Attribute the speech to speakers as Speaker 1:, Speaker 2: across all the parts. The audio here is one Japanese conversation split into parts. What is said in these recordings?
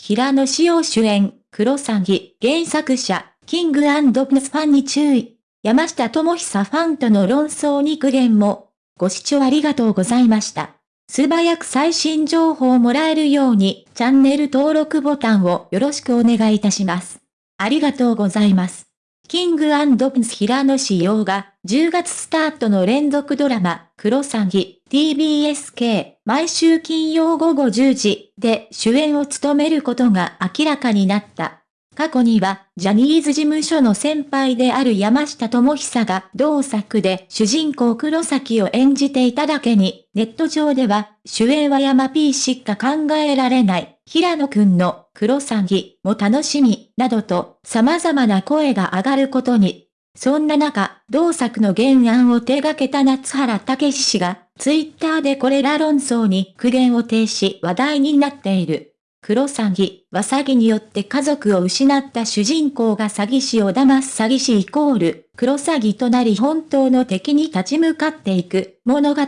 Speaker 1: 平野紫耀主演、クロサギ、原作者、キングプリンスファンに注意。山下智久ファンとの論争に苦言も。ご視聴ありがとうございました。素早く最新情報をもらえるように、チャンネル登録ボタンをよろしくお願いいたします。ありがとうございます。キングプリンス平野紫耀が、10月スタートの連続ドラマ、クロサギ、TBSK、毎週金曜午後10時で主演を務めることが明らかになった。過去には、ジャニーズ事務所の先輩である山下智久が同作で主人公黒崎を演じていただけに、ネット上では、主演は山 P しか考えられない、平野くんの黒崎も楽しみ、などと様々な声が上がることに、そんな中、同作の原案を手掛けた夏原武氏が、ツイッターでこれら論争に苦言を呈し話題になっている。黒詐欺は詐欺によって家族を失った主人公が詐欺師を騙す詐欺師イコール、黒詐欺となり本当の敵に立ち向かっていく物語。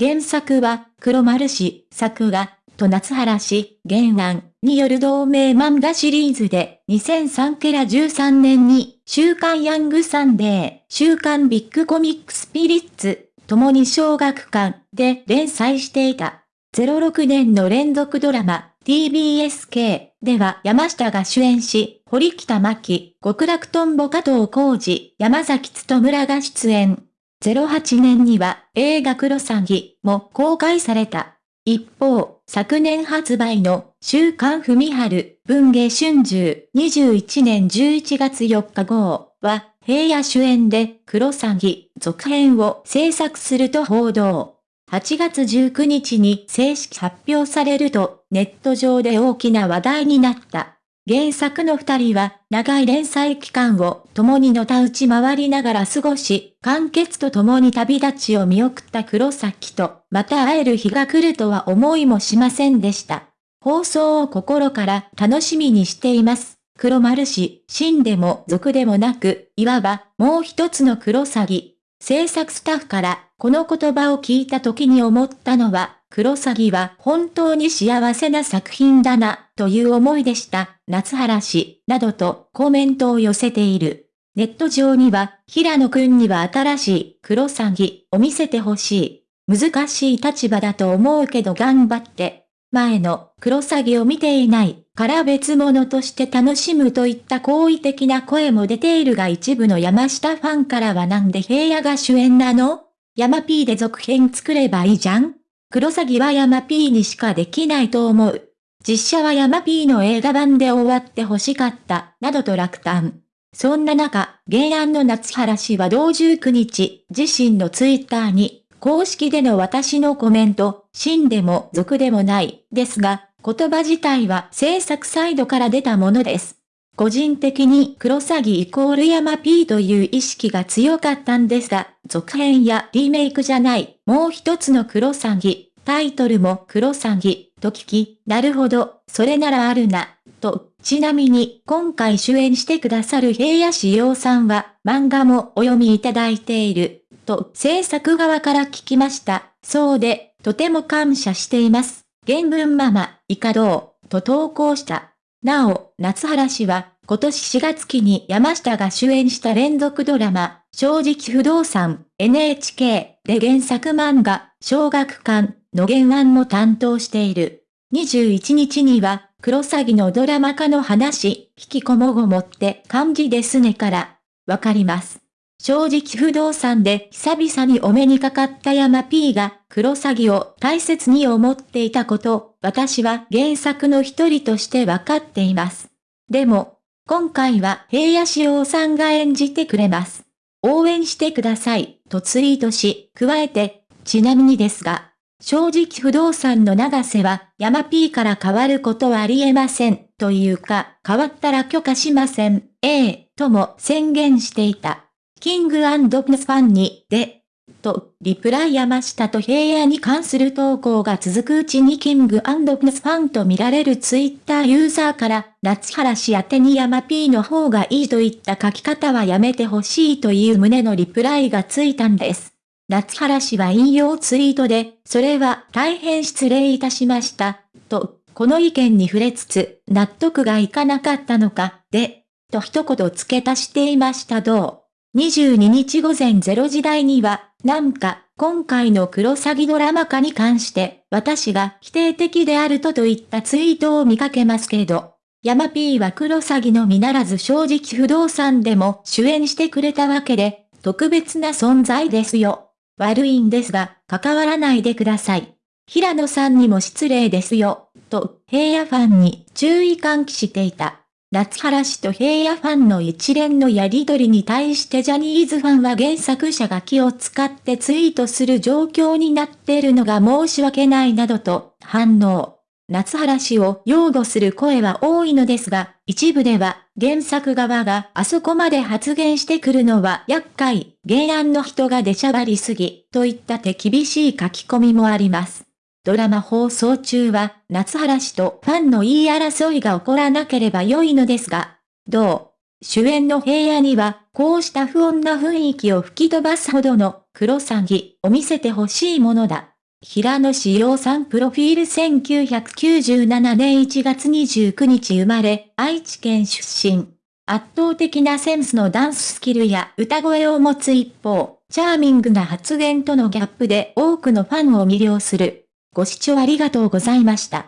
Speaker 1: 原作は、黒丸氏、作画、と夏原氏、原案による同名漫画シリーズで、2003ケラ13年に、週刊ヤングサンデー、週刊ビッグコミックスピリッツ、共に小学館で連載していた。06年の連続ドラマ、TBSK では山下が主演し、堀北真希、極楽とんぼ加藤浩二、山崎つ村が出演。08年には映画クロサギも公開された。一方、昨年発売の週刊文春文芸春秋21年11月4日号は平野主演で黒詐欺続編を制作すると報道。8月19日に正式発表されるとネット上で大きな話題になった。原作の二人は長い連載期間を共にのたうち回りながら過ごし、完結と共に旅立ちを見送った黒崎と、また会える日が来るとは思いもしませんでした。放送を心から楽しみにしています。黒丸氏、真でも俗でもなく、いわばもう一つの黒詐欺。制作スタッフからこの言葉を聞いた時に思ったのは、クロサギは本当に幸せな作品だな、という思いでした、夏原氏、などとコメントを寄せている。ネット上には、平野くんには新しいクロサギを見せてほしい。難しい立場だと思うけど頑張って。前のクロサギを見ていないから別物として楽しむといった好意的な声も出ているが一部の山下ファンからはなんで平野が主演なの？山 P で続編作ればいいじゃんクロサギは山 P にしかできないと思う。実写は山 P の映画版で終わって欲しかった、などと落胆。そんな中、原案の夏原氏は同19日、自身のツイッターに、公式での私のコメント、真でも俗でもない、ですが、言葉自体は制作サイドから出たものです。個人的に黒詐欺イコール山 P という意識が強かったんですが、続編やリメイクじゃない、もう一つの黒詐欺、タイトルも黒詐欺、と聞き、なるほど、それならあるな、と、ちなみに今回主演してくださる平野志陽さんは漫画もお読みいただいている、と制作側から聞きました。そうで、とても感謝しています。原文ママ、イカドー、と投稿した。なお、夏原氏は、今年4月期に山下が主演した連続ドラマ、正直不動産、NHK で原作漫画、小学館の原案も担当している。21日には、クロサギのドラマ化の話、引きこもごもって感じですねから、わかります。正直不動産で久々にお目にかかった山 P がクロサギを大切に思っていたこと、私は原作の一人としてわかっています。でも、今回は平野志陽さんが演じてくれます。応援してください、とツイートし、加えて、ちなみにですが、正直不動産の長瀬は山 P から変わることはありえません、というか、変わったら許可しません、ええとも宣言していた。キングプリンスファンに、で、と、リプライ山下と平野に関する投稿が続くうちにキングプリンスファンと見られるツイッターユーザーから、夏原氏宛てに山 P の方がいいといった書き方はやめてほしいという旨のリプライがついたんです。夏原氏は引用ツイートで、それは大変失礼いたしました、と、この意見に触れつつ、納得がいかなかったのか、で、と一言付け足していましたどう？22日午前0時台には、なんか、今回のクロサギドラマ化に関して、私が否定的であるとといったツイートを見かけますけど、ヤマピーはクロサギのみならず正直不動産でも主演してくれたわけで、特別な存在ですよ。悪いんですが、関わらないでください。平野さんにも失礼ですよ、と平野ファンに注意喚起していた。夏原氏と平野ファンの一連のやりとりに対してジャニーズファンは原作者が気を使ってツイートする状況になっているのが申し訳ないなどと反応。夏原氏を擁護する声は多いのですが、一部では原作側があそこまで発言してくるのは厄介、原案の人が出しゃばりすぎ、といった手厳しい書き込みもあります。ドラマ放送中は、夏原氏とファンの言い争いが起こらなければ良いのですが、どう？主演の平野には、こうした不穏な雰囲気を吹き飛ばすほどの黒詐欺を見せてほしいものだ。平野志陽さんプロフィール1997年1月29日生まれ、愛知県出身。圧倒的なセンスのダンススキルや歌声を持つ一方、チャーミングな発言とのギャップで多くのファンを魅了する。ご視聴ありがとうございました。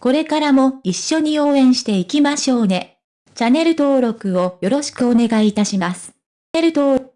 Speaker 1: これからも一緒に応援していきましょうね。チャンネル登録をよろしくお願いいたします。チャンネル登録